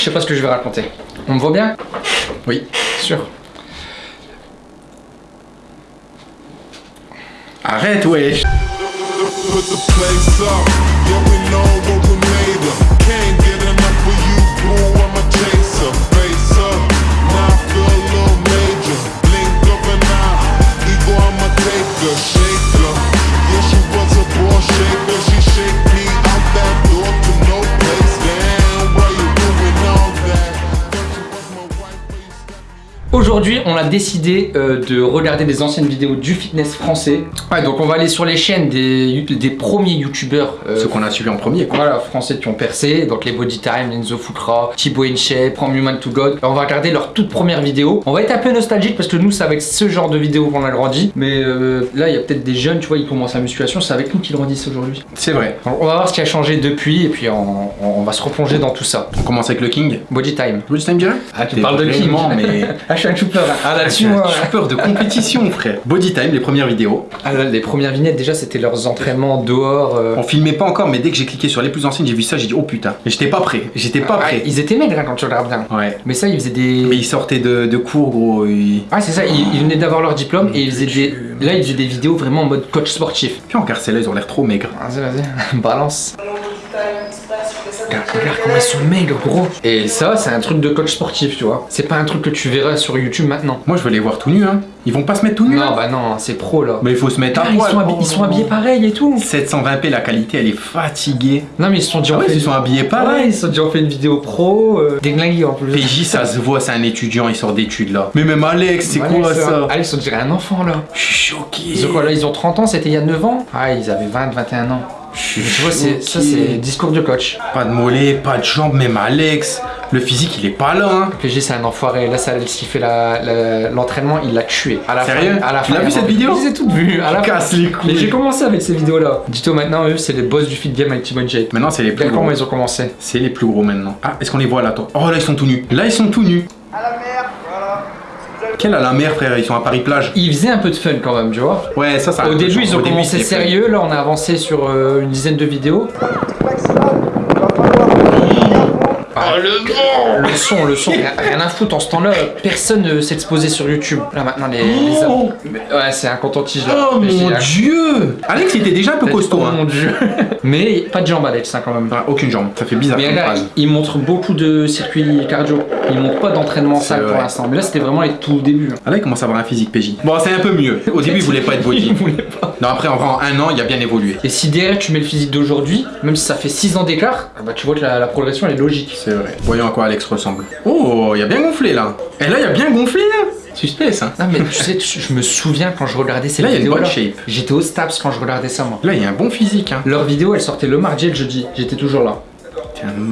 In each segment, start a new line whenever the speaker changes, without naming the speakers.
Je sais pas ce que je vais raconter. On me voit bien?
Oui.
Sûr.
Arrête, wesh.
Aujourd'hui, on a décidé euh, de regarder des anciennes vidéos du fitness français. Ouais, donc on va aller sur les chaînes des, des premiers youtubeurs. euh,
Ce qu'on a suivi en premier, quoi.
Voilà, français qui ont percé, donc les Body Time, Enzo Fukra, Thibaut InShape, From Human to God. On va regarder leurs toutes premières vidéos. On va être un peu nostalgique parce que nous, c'est avec ce genre de vidéos qu'on a grandi. Mais euh, là, il y a peut-être des jeunes, tu vois, ils commencent la musculation, c'est avec nous qu'ils grandissent aujourd'hui.
C'est vrai.
Alors, On va voir ce qui a changé depuis et puis on, on va se replonger dans tout ça.
On commence avec le King.
Body Time.
Body time direct
Ah, tu parles de King.
mais...
Ah, je suis un choupleur. Ah, là-dessus,
J'ai peur de compétition, frère. Body time, les premières vidéos.
Ah, là, les premières vignettes, déjà, c'était leurs entraînements dehors. euh.
On filmait pas encore, mais dès que j'ai cliqué sur les plus anciennes, j'ai vu ça, j'ai dit oh putain. Et j'étais pas prêt. J'étais pas
Ah,
prêt.
ils étaient maigres hein, quand tu regardes bien.
Ouais.
Mais ça, ils faisaient des.
Mais ils sortaient de, de cours, gros. ils-
Ah, c'est ça, ils, ils venaient d'avoir leur diplôme et ils faisaient des. Là, ils faisaient des vidéos vraiment en mode coach sportif.
Puis en carcella, ils ont l'air trop maigres.
Vas-y, vas-y, balance. Regarde, regarde comment ils sont maigres, gros. Et ça, c'est un truc de coach sportif, tu vois. C'est pas un truc que tu verras sur YouTube maintenant.
Moi, je veux les voir tout nus, hein. Ils vont pas se mettre tout nus,
Non,
là
bah non, c'est pro là.
Mais il faut se mettre à
Ah, ils, sont habillés, ils sont habillés pareil et tout.
720p, la qualité, elle est fatiguée.
Non, mais ils se sont dit,
Ah ouais,
fait
ils sont habillés
Ouais,
pareil.
ils se sont dit, on fait une vidéo pro. Euh, déglingué en plus.
PJ, ça se voit, c'est un étudiant, il sort d'études là. Mais même Alex, c'est quoi ça?
Alex, on dirait un enfant là.
Je suis choqué.
Ils ont quoi là Ils ont 30 ans, c'était il y a 9 ans? Ah, ils avaient 20, 21 ans.
Je suis
Tu vois, ça, c'est discours de coach.
Pas de mollet, pas de jambes, même Alex. Le physique, il est pas là, hein.
PG, c'est un enfoiré. Là, ça, s'il fait la- la- l'entraînement, il l'a tué. À la
Sérieux
fin, à la
Tu
fin,
l'as
il
vu
a
cette vidéo
Je les ai toutes vues. À la fin.
Casse les couilles.
Mais j'ai commencé avec ces vidéos-là. Dis-toi maintenant, eux, c'est les boss du fit game avec Timon Jake.
Maintenant, c'est les plus gros.
comment ils ont commencé.
C'est les plus gros maintenant. Ah, est-ce qu'on les voit là? Attends. Oh là, ils sont tout nus. Là, ils sont tout nus.
À la.
Quelle à la mer, frère Ils sont à Paris-Plage.
Ils faisaient un peu de fun quand même, tu vois.
Ouais, ça, ça.
Au début, ils ont
début,
commencé sérieux. Là, on a avancé sur euh, une dizaine de vidéos.
Falloir
Ah, le son, le son, rien, à foutre en ce temps-là. Personne ne s'exposait sur YouTube. Là, maintenant, les.
Oh,
Ouais, c'est un coton-tige là.
oh
Mais
mon dieu Alex, il était déjà un peu costaud.
Oh
Hein.
mon dieu? Mais pas de jambes, Alex, hein, quand même.
Ah, aucune jambe. Ça fait bizarre
Mais là, il montre beaucoup de circuits cardio. Il montre pas d'entraînement salle pour l'instant. Mais là, c'était vraiment les tout débuts.
Ah là, il commence à avoir un physique PJ. Bon, c'est un peu mieux. Au début, il voulait pas être body.
Il voulait pas.
Non, après, en vrai, en un an, il a bien évolué.
Et si derrière tu mets le physique d'aujourd'hui, même si ça fait 6 ans d'écart, ah bah tu vois que la, la progression elle est logique.
C'est vrai. Voyons à quoi Alex ressemble. Oh, il a bien gonflé là. Et là, il a bien gonflé là. Suspense, hein.
Non mais tu sais, tu- je me souviens quand je regardais ces
Là, il y a une
vidéos
bonne shape.
J'étais au Staps quand je regardais ça moi.
Là, il y a un bon physique, hein.
Leurs vidéos elles sortaient le mardi et le jeudi. J'étais toujours là.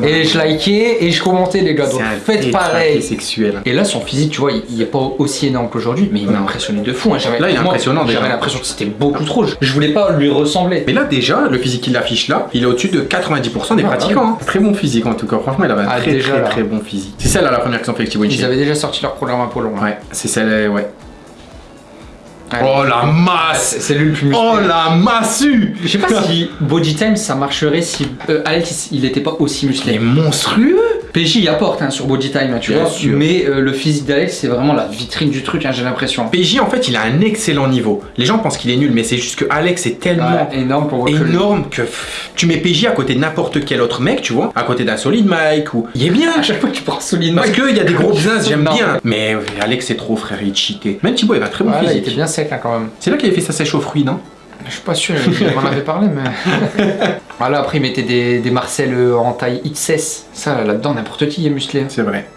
Et je likais et je commentais les gars. Donc faites pareil.
sexuel.
Et là, son physique, tu vois, il, il est pas aussi énorme qu'aujourd'hui, mais il m'a impressionné de fou. hein. J'avais-
Là, il est
moi,
impressionnant, déjà.
J'avais l'impression que c'était beaucoup trop. Je, je voulais pas lui ressembler.
Mais là, déjà, le physique qu'il affiche là, il est au-dessus de 90% des
Ah,
pratiquants. hein. Très bon physique en tout cas. Franchement, il avait un
Ah,
très
déjà,
très très bon physique. C'est celle là la première qu'ils ont fait
Ils avaient déjà sorti leur programme Apollon. hein.
Ouais, c'est celle, ouais.
Allez.
Oh la masse
C'est lui le plus musclé.
Oh la massue
Je sais pas si Body Time ça marcherait si euh, Alex il était pas aussi
Il est
musclé.
monstrueux
PJ il apporte hein, sur Body Time, hein, tu
Bien
vois.
sûr.
Mais euh, le physique d'Alex c'est vraiment la vitrine du truc, hein, j'ai l'impression.
PJ en fait il a un excellent niveau. Les gens pensent qu'il est nul mais c'est juste que Alex est tellement
Ouais, énorme pour reculer.
énorme que tu mets PJ à côté de n'importe quel autre mec, tu vois, à côté d'un solide Mike ou il est bien.
À chaque fois que tu prends solide
Parce qu'il y a des gros business, j'aime bien. Mais euh, Alex c'est trop frère, il cheaté. Même Thibaut il a un très bon
Ouais, là, il
physique.
était bien sec quand même.
C'est là qu'il avait fait sa sèche aux fruits, non?
Je suis pas sûr, il m'en avait parlé, mais. voilà, après, il mettait des, des Marcel euh, en taille XS. Ça, là-dedans, n'importe qui est musclé.
C'est vrai.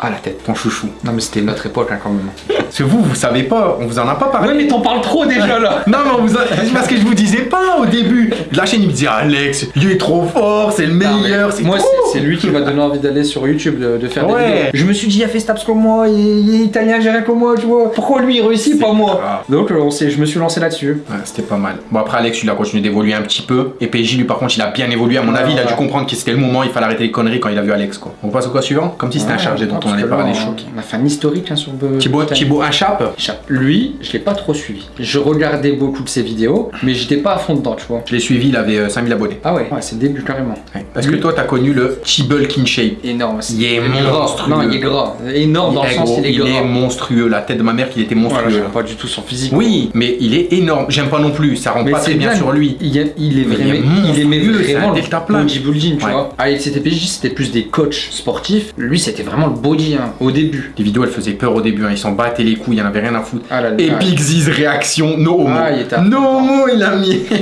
Ah, la tête.
Ton chouchou.
Non, mais c'était notre époque, hein, quand même.
Parce que vous, vous savez pas, on vous en a pas parlé.
Ouais, mais t'en parles trop déjà là
Non, mais on vous a... c'est parce que je vous disais pas au début. La chaîne, il me disait Alex, il est trop fort, c'est le meilleur. c'est
Moi. C'est lui qui m'a donné envie d'aller sur YouTube, de, de faire
Ouais.
des vidéos. Je me suis dit, il a fait Staps comme moi, il, il est italien, j'ai rien comme moi, tu vois. Pourquoi lui, il réussit, pas moi
grave.
Donc, euh, on je me suis lancé là-dessus.
Ouais, c'était pas mal. Bon, après, Alex, il a continué d'évoluer un petit peu. Et PJ, lui, par contre, il a bien évolué. À mon
Ouais,
avis, il a dû comprendre que c'était le moment, il fallait arrêter les conneries quand il a vu Alex, quoi. On passe au quoi suivant? Comme si c'était un chargé dont on
parce
allait parler
on-
choqué.
On a fait un historique hein, sur euh,
Thibaut. Thibaut, un chape.
Lui, je l'ai pas trop suivi. Je regardais beaucoup de ses vidéos, mais j'étais pas à fond dedans, tu vois.
Je l'ai suivi, il avait euh, 5000 abonnés.
Ah ouais, ouais c'est le début carrément.
Ouais. Est-ce que toi, t'as connu le T-Bulk in shape.
Énorme.
Il est monstrueux.
Non, il est gras. Énorme dans le sens
gros,
il est gras.
monstrueux. La tête de ma mère, qu'il était monstrueux.
j'aime pas du tout son physique.
oui, mais il est énorme. J'aime pas non plus. Ça rend pas très bien, sur lui.
Il, est- il est
il est
vraiment, il aimait vraiment le bodybuilding, tu vois. Avec CTPJ, c'était plus des coachs sportifs. Lui, c'était vraiment le body hein, au début.
Les vidéos, elles faisaient peur au début. hein. Ils s'en battaient les couilles. Il en avait rien à foutre.
Ah.
Epic Ziz réaction. No homo.
Ah, il
no homo, il a mis.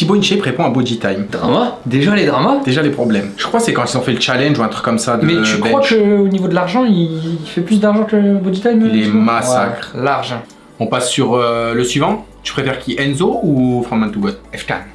Chibo in shape répond à Body Time.
Drama Déjà les dramas
Déjà les problèmes. Je crois que c'est quand ils ont fait le challenge ou un truc comme ça de
Mais tu
bench.
crois qu'au niveau de l'argent, il... fait plus d'argent que Bodytime
Il est
tu vois
massacre.
Ouais, L'argent.
On passe sur euh, le suivant. Tu préfères qui Enzo ou From Man to God.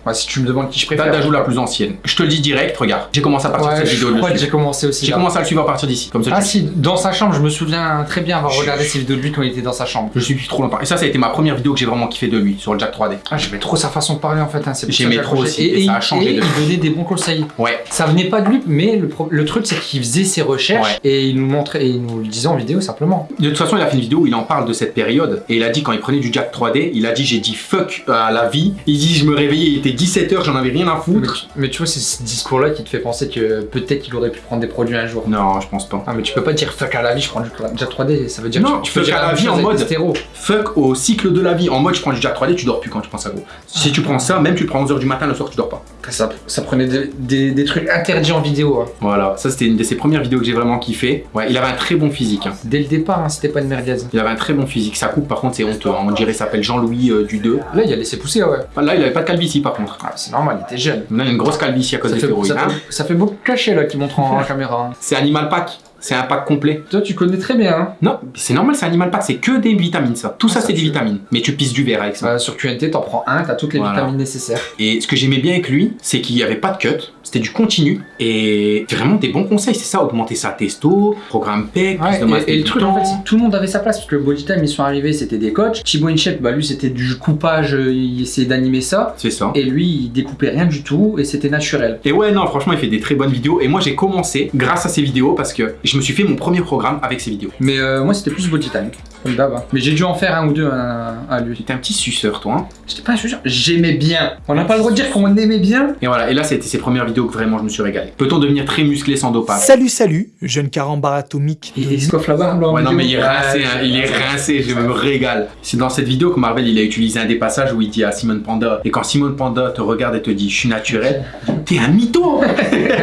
Ouais, si tu me demandes qui je préfère.
d'ajout la plus ancienne. Je te le dis direct, regarde. J'ai commencé à partir de cette
je
vidéo
crois que j'ai
suivre.
commencé aussi.
J'ai commencé à le suivre à partir d'ici. Comme ça,
Ah si, dans sa chambre, je me souviens très bien avoir regardé ses vidéos de lui quand il était dans sa chambre.
Je suis depuis trop longtemps. Et ça, ça a été ma première vidéo que j'ai vraiment kiffé de lui sur le Jack 3D.
Ah, j'aimais trop sa façon de parler en fait. Hein.
J'aimais trop aussi, et ça a changé
Et
de-
il donnait des bons conseils.
Ouais.
Ça venait pas de lui, mais le, pro- le truc c'est qu'il faisait ses recherches et il nous montrait et il nous le disait en vidéo simplement.
De toute façon, il a fait une vidéo où il en parle de cette période. Et il a dit, quand il prenait du Jack 3D, il a dit J'ai dit fuck à la vie. Il dit Je me réveillais, il était 17h, j'en avais rien à
Mais,
foutre.
tu- mais tu vois, c'est ce discours-là qui te fait penser que peut-être qu'il aurait pu prendre des produits un jour.
Non, je pense pas.
Ah, mais tu peux pas dire fuck à la vie, je prends du Jack 3D, ça veut dire
Non,
que tu, tu peux dire
à la vie en mode-
des stéros.
Fuck au cycle de la vie. En mode, je prends du Jack 3D, tu dors plus quand tu prends ça, gros. Si tu prends ça, même tu prends à 11h du matin, le soir, tu dors pas.
Ça, ça prenait des, des- des trucs interdits en vidéo. hein.
Voilà, ça c'était une de ses premières vidéos que j'ai vraiment kiffé. Ouais, il avait un très bon physique. hein.
Dès le départ, hein, c'était pas une merguez.
Il avait un très bon physique. Sa coupe, par contre, c'est honteux. On dirait s'appelle Jean-Louis euh, du 2.
Là, il a laissé pousser, ouais.
Là, il avait pas de calvitie, par contre.
Ah, c'est normal, il était jeune.
Là, il y a une grosse calvitie à cause
Ça
des
fait,
stéroïdes.
ça,
hein.
fait, ça fait beaucoup de cachets là qui montrent en caméra.
C'est Animal Pack. C'est un pack complet.
Toi, tu connais très bien. Hein.
Non, c'est normal, c'est Animal Pack. C'est que des vitamines, ça. Tout
Ah,
ça,
ça
c'est des vitamines. Mais tu pisses du verre avec ça.
Bah, sur QNT, t'en prends un, t'as toutes les
Voilà.
vitamines nécessaires.
Et ce que j'aimais bien avec lui, c'est qu'il n'y avait pas de cut. C'était du continu. Et vraiment des bons conseils. C'est ça, augmenter sa testo, programme PEC,
Ouais, et, et le truc, en fait, tout le monde avait sa place parce que Bodytime, ils sont arrivés, c'était des coachs. Thibaut Inchep, bah lui, c'était du coupage, euh, il essayait d'animer ça.
C'est ça.
Et lui, il découpait rien du tout et c'était naturel.
Et ouais, non, franchement, il fait des très bonnes vidéos. Et moi, j'ai commencé grâce à ses vidéos parce que je me suis fait mon premier programme avec ses vidéos.
Mais euh, moi, c'était plus Bodytime, comme d'hab. hein. Mais j'ai dû en faire un ou deux hein, à lui.
J'étais un petit suceur, toi. hein.
J'étais pas sûr, j'aimais bien. On n'a pas le droit de dire qu'on aimait bien.
Et voilà, et là, c'était ses premières vidéos que vraiment je me suis régalé. Peut-on devenir très musclé sans dopage?
Salut, salut, jeune carambar atomique.
Et il se coiffe la barbe en
Ouais, non, mais il est rincé, hein, il est rincé, je me régale. C'est dans cette vidéo que Marvel il a utilisé un des passages où il dit à Simone Panda, et quand Simone Panda te regarde et te dit je suis naturel, t'es un mytho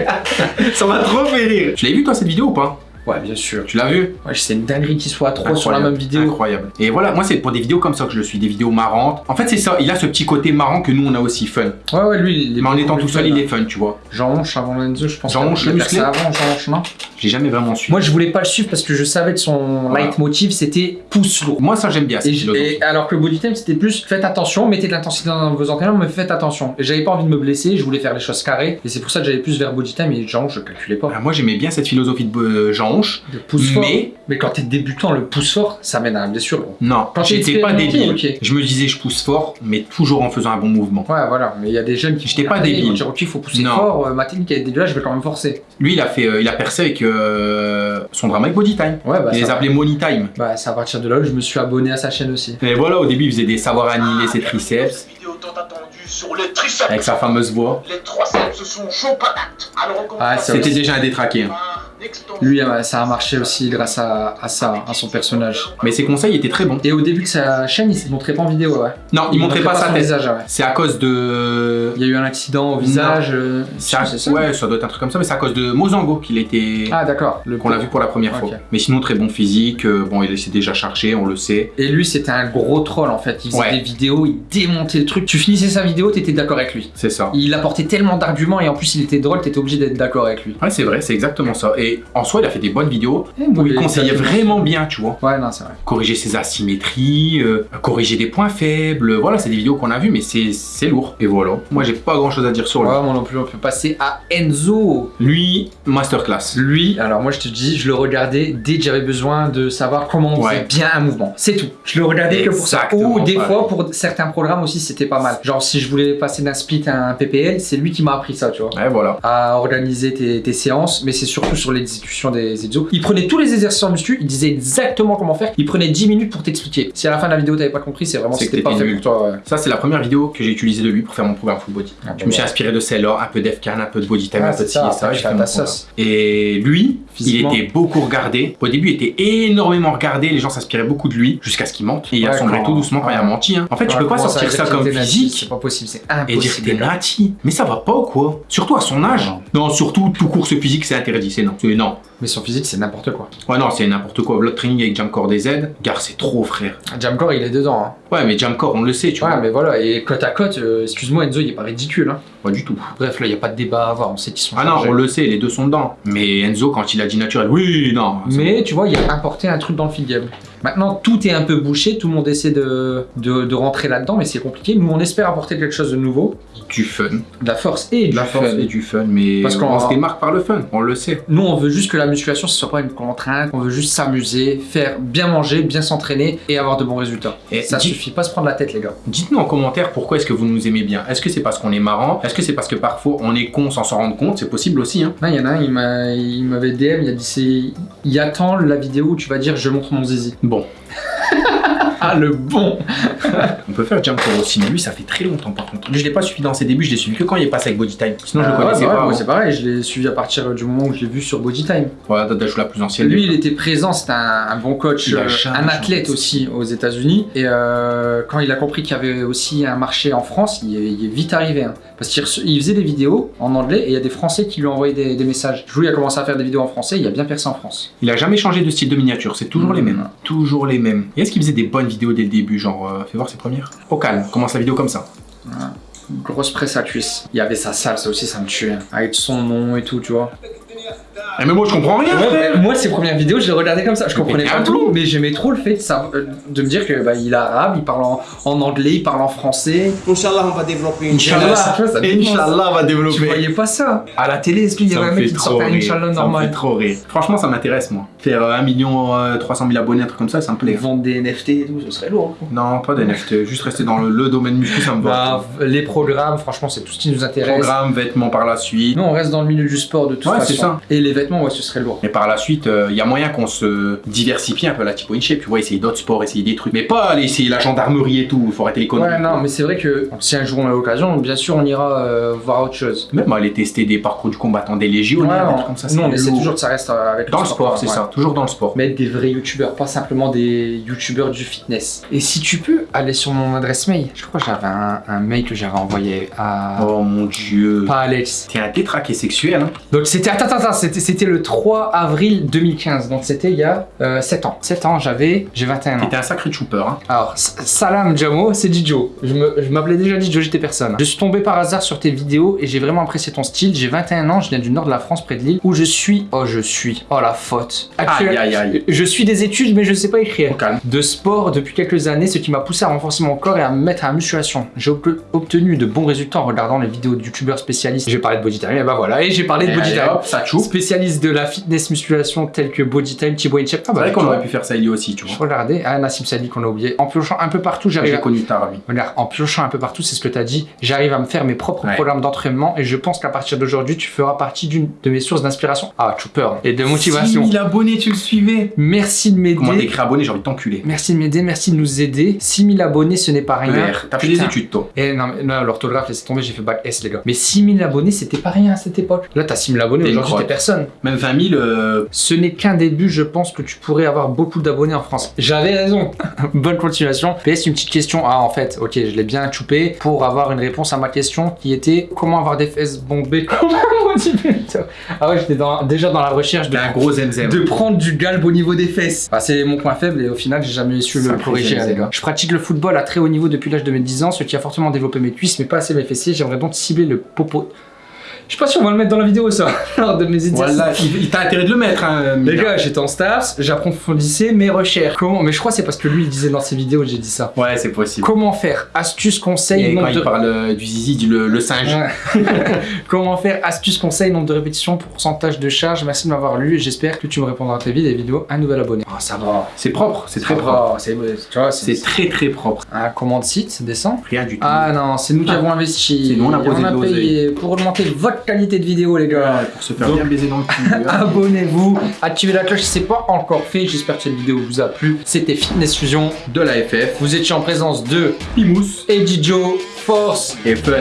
Ça m'a trop fait rire. Tu l'as vu toi cette vidéo ou pas?
Ouais, bien sûr.
Tu l'as vu?
Ouais, c'est une dinguerie qu'il soit à trois sur la même vidéo.
Incroyable. Et voilà, moi c'est pour des vidéos comme ça que je le suis, des vidéos marrantes. En fait c'est ça, il a ce petit côté marrant que nous on a aussi fun.
Ouais, ouais, lui, il est
Mais en étant tout seul, il
hein.
est fun, tu vois.
Jean Honche avant Lenzo, je pense.
Jean
qu'il
Honche,
a
le musclé
ça avant Jean Honche, non?
J'ai jamais vraiment su.
Moi, je voulais pas le suivre parce que je savais que son
Voilà.
leitmotiv c'était pouce lourd.
Moi ça j'aime bien,
Et, alors que le body time c'était plus faites attention, mettez de l'intensité dans vos entraînements, mais faites attention. Et j'avais pas envie de me blesser, je voulais faire les choses carrées, et c'est pour ça que j'allais plus vers body time et Jean, je calculais pas.
Ah, moi j'aimais bien cette philosophie de euh, Jean Honche,
Le pouce fort.
mais
Mais quand t'es débutant, le pouce fort, ça mène à la blessure.
non,
Quand
j'étais pas débile. Je me disais je pousse fort, mais toujours en faisant un bon mouvement.
Ouais, voilà. Mais il y a des jeunes qui
J'étais pas
ils
débile.
vont dire, ok, faut pousser
Non.
fort, euh, ma technique est dégueulasse, je vais quand même forcer.
Lui il a fait, euh, il a percé avec euh, son drama avec Body Time.
Ouais, bah,
il les appelait Money Time.
bah, c'est à partir de là que je me suis abonné à sa chaîne aussi.
Et voilà, au début il faisait des savoirs annihiler ses triceps
sur les
avec sa fameuse voix.
Les triceps sont chauds patates. Alors on commence
Ah,
C'était déjà un détraqué. hein.
Lui, euh, ça a marché aussi grâce à, à ça, à son personnage.
Mais ses conseils étaient très bons.
Et au début de sa chaîne, il se montrait pas en vidéo, ouais.
Non, il, montrait pas sa
visage, ouais.
C'est à cause de.
Il y a eu un accident au visage. euh,
C'est à-
ça
Ouais, ça doit être un truc comme ça, mais c'est à cause de Mozango qu'il était.
Ah, d'accord.
Qu'on l'a vu pour la première fois. Mais sinon, très bon physique. euh, bon, il s'est déjà chargé, on le sait.
Et lui, c'était un gros troll en fait. Il faisait
Ouais.
des vidéos, il démontait le truc. Tu finissais sa vidéo, t'étais d'accord avec lui.
C'est ça.
Il apportait tellement d'arguments et en plus, il était drôle, t'étais obligé d'être d'accord avec lui.
Ouais, c'est vrai, c'est exactement ça. Et en soi, il a fait des bonnes vidéos où il conseillait vraiment bien, tu vois.
Ouais, non, c'est vrai.
Corriger ses asymétries, euh, corriger des points faibles. Voilà, c'est des vidéos qu'on a vues, mais c'est lourd. Et voilà. Moi, j'ai pas grand chose à dire sur lui.
Ouais, moi non plus, on peut passer à Enzo.
Lui, masterclass.
Lui, alors moi je te dis, je le regardais dès que j'avais besoin de savoir comment on
Ouais.
faisait bien un mouvement. C'est tout. Je le regardais que pour ça. Ou des fois pour certains programmes aussi c'était pas mal. Genre si je voulais passer d'un split à un PPL, c'est lui qui m'a appris ça, tu vois.
Ouais, voilà.
À organiser tes, tes séances, mais c'est surtout sur les des exécutions des exos. Il prenait tous les exercices en muscu, il disait exactement comment faire. Il prenait 10 minutes pour t'expliquer. Si à la fin de la vidéo t'avais pas compris, c'est vraiment c'était pas fait pour toi. ouais.
Ça, c'est la première vidéo que j'ai utilisée de lui pour faire mon programme full body.
Ah,
Je me suis inspiré de celle-là, un peu d'Efcan, un peu de body time,
Ouais,
un peu de ci et ça. fait mon
sauce.
Et lui, il était beaucoup regardé. Au début, il était énormément regardé. Les gens s'inspiraient beaucoup de lui jusqu'à ce qu'il mente. Et il a sombré tout doucement quand il a menti. hein. En fait, tu peux pas sortir ça comme physique
C'est pas possible, c'est
et dire que
impossible.
t'es nati. Mais ça va pas ou quoi? Surtout à son âge. Non, surtout tout course physique, c'est interdit. C'est non. Non.
Mais son physique, c'est n'importe quoi.
Ouais, non, c'est n'importe quoi. L'autre training avec Jamcore DZ, gare, c'est trop, frère.
Jamcore, il est dedans. Hein.
Ouais, mais Jamcore, on le sait, tu
Ouais,
vois.
mais voilà, et côte à côte, euh, excuse-moi Enzo, il est pas ridicule. Hein.
Pas du tout.
Bref, là, il y a pas de débat à avoir, on sait qu'ils sont
Ah non, on le sait, les deux sont dedans. Mais Enzo, quand il a dit naturel, oui, non.
Mais tu vois, il a importé un truc dans le feed game. Maintenant, tout est un peu bouché, tout le monde essaie de, de, de rentrer là-dedans, mais c'est compliqué. Nous, on espère apporter quelque chose de nouveau,
du fun.
de la force et du
la force
fun.
et du fun, mais
Parce qu'on
se démarque par le fun, on le sait.
Nous, on veut juste que la musculation, ce soit pas une contrainte. On veut juste s'amuser, faire bien manger, bien s'entraîner et avoir de bons résultats.
Et
ça
dis-
suffit pas se prendre la tête, les gars.
Dites-nous en commentaire pourquoi est-ce que vous nous aimez bien. Est-ce que c'est parce qu'on est marrant? Est-ce que c'est parce que parfois on est con sans s'en rendre compte? C'est possible aussi, hein.
Il y en a un, il m'a- il m'avait DM, il a dit c'est. Il attend la vidéo où tu vas dire je montre mon zizi.
Bon,
Ah, le bon
on peut faire Jump aussi, mais lui ça fait très longtemps par contre. Lui, je l'ai pas suivi dans ses débuts, je l'ai suivi que quand il est passé avec Body Time. Sinon je le
Euh,
connaissais
ouais, bah
pas.
ouais, moi,
avant.
c'est pareil, je l'ai suivi à partir du moment où je l'ai vu sur Body Time.
Voilà, t'as joué la plus ancienne.
Lui, il était présent, c'était un, un bon coach, euh, un athlète aussi aux États-Unis. Et euh, quand il a compris qu'il y avait aussi un marché en France, il est, il est vite arrivé. hein. Parce qu'il faisait des vidéos en anglais et il y a des Français qui lui envoyaient des, des messages. Il a commencé à faire des vidéos en français, il a bien percé en France.
Il a jamais changé de style de miniature, c'est toujours
Mm.
les mêmes. Toujours les mêmes. Et est-ce qu'il faisait des bonnes vidéos dès le début Genre, euh, fais voir ses premières Au calme, commence la vidéo comme ça.
Grosse presse à cuisse. Il y avait sa salle, ça aussi, ça me tuait. hein. Avec son nom et tout, tu vois.
Eh, mais moi je comprends rien,
Ouais, moi, ses premières vidéos, je les regardais comme ça. Je comprenais pas tout, mais j'aimais trop le fait de, ça, euh, de me dire que bah, il est arabe, il parle en, en anglais, il parle en français.
Inch'Allah, on va développer une
Inch'Allah, tu ça.
Inch'Allah va
Tu
développer.
voyais pas ça À la télé, est-ce qu'il y
Ça
avait un mec qui sortait un. Inch'Allah
Ça me fait
normal
trop rire. Franchement, ça m'intéresse, moi. Faire euh, 1 million euh, 300 000 abonnés, un truc comme ça, ça me plaît.
Vendre des NFT et tout, ce serait lourd.
Non, pas des NFT, juste rester dans le, le domaine muscu, ça me va.
Bah, les programmes, franchement, c'est tout ce qui nous intéresse.
Programme, vêtements par la suite.
Nous, on reste dans le milieu du sport de toute
Ouais,
façon.
c'est ça.
Et les ouais, ce serait lourd.
Mais par la suite, il y a moyen qu'on se diversifie un peu la type in shape, tu vois, essayer d'autres sports, essayer des trucs. Mais pas aller essayer la gendarmerie et tout, faut arrêter les conneries.
Ouais, non, mais c'est vrai que si un jour on a l'occasion, bien sûr, on ira euh, voir autre chose.
Même aller tester des parcours du combattant, des des
Ouais,
trucs comme ça.
nous, on
c'est
toujours que ça reste euh, avec
Dans le sport, c'est
ouais.
ça, toujours dans le sport.
Mais être des vrais youtubeurs, pas simplement des youtubeurs du fitness. Et si tu peux aller sur mon adresse mail, je crois que j'avais un, un mail que j'avais envoyé à.
Oh mon dieu.
Pas Alex.
T'es un tétraqué sexuel, hein.
Donc c'était. Attends, attends, attends, c'était, c'était le 3 avril 2015. Donc c'était il y a euh, 7 ans. 7 ans, j'avais. J'ai 21 ans.
T'es un sacré trooper, hein.
Alors, salam Jamo, c'est Dijo. Je, m'appelais déjà Dijo, j'étais personne. Je suis tombé par hasard sur tes vidéos et j'ai vraiment apprécié ton style. J'ai 21 ans, je viens du nord de la France, près de Lille, où je suis. Oh, je suis. Oh, la faute.
Aïe aïe aïe.
Je suis des études, mais je sais pas écrire. De sport depuis quelques années, ce qui m'a poussé à renforcer mon corps et à me mettre à la musculation. J'ai ob- obtenu de bons résultats en regardant les vidéos de youtubeurs spécialistes. J'ai parlé de Body Time, et bah voilà, et j'ai parlé de
Et
Body Time.
hop, ça.
Spécialiste de la fitness musculation tels que Body Time, Thibaut Inchep. Ah
C'est
bah
vrai qu'on aurait pu faire ça il y aussi, tu
Je
vois.
regardais, ah, Nassim Sadi qu'on a oublié. En piochant un peu partout, j'arrive
J'ai
à...
connu lui.
Regarde, en piochant un peu partout, c'est ce que tu as dit, j'arrive à me faire mes propres
Ouais.
programmes d'entraînement et je pense qu'à partir d'aujourd'hui, tu feras partie d'une de mes sources d'inspiration. Ah, Chooper. Et de motivation.
6000 abonnés, tu le suivais.
Merci de
Comment
m'aider.
t'écris abonné, j'ai envie de t'enculer.
Merci de m'aider, merci de nous aider. 6000 abonnés, ce n'est pas rien.
T'as fait des études, toi.
Eh non, mais non, l'orthographe, laissez tomber, j'ai fait bac S, les gars. Mais 6000 abonnés, c'était pas rien à cette époque. Là, t'as 6000 abonnés, aujourd'hui, t'es personne.
Même 20 000, euh,
Ce n'est qu'un début, je pense que tu pourrais avoir beaucoup d'abonnés en France. J'avais raison. Bonne continuation. PS, une petite question. Ah, en fait, ok, je l'ai bien choupé pour avoir une réponse à ma question qui était comment avoir des fesses bombées? Comment Ah ouais, j'étais dans- déjà dans la recherche de,
un gros
de prendre du galbe au niveau des fesses. Ah, c'est mon point faible et au final, j'ai jamais su le corriger, les gars. Je pratique le football à très haut niveau depuis l'âge de mes 10 ans, ce qui a fortement développé mes cuisses, mais pas assez mes fessiers. J'aimerais donc cibler le popo. Je sais pas si on va le mettre dans la vidéo, ça, lors de mes exercices.
Voilà, il, il t'a intérêt de le mettre, hein.
Les gars, j'étais en STAPS, j'approfondissais mes recherches. Comment Mais je crois que c'est parce que lui, il disait dans ses vidéos, j'ai dit ça.
Ouais, c'est possible.
Comment faire Astuce, conseil,
Et quand
nombre
il
de...
parle euh, du zizi, dit le, le singe.
Ouais. Comment faire Astuce, conseil, nombre de répétitions, pourcentage de charge. Merci de m'avoir lu et j'espère que tu me répondras très vite. Des vidéos, un nouvel abonné. Oh, ça va.
C'est propre, c'est très propre.
C'est, tu vois, c'est,
C'est très très propre.
un commande site, descend.
Rien du tout.
Ah non, c'est nous qui avons investi.
C'est nous, on a
on a payé pour augmenter votre qualité de vidéo, les gars.
Ouais, pour se faire
Donc-
bien baiser dans le cul.
Abonnez-vous, activez la cloche si c'est pas encore fait. J'espère que cette vidéo vous a plu. C'était Fitness Fusion.
de la FF,
Vous étiez en présence de
Pimous
Eddie Joe, Force
et Fun.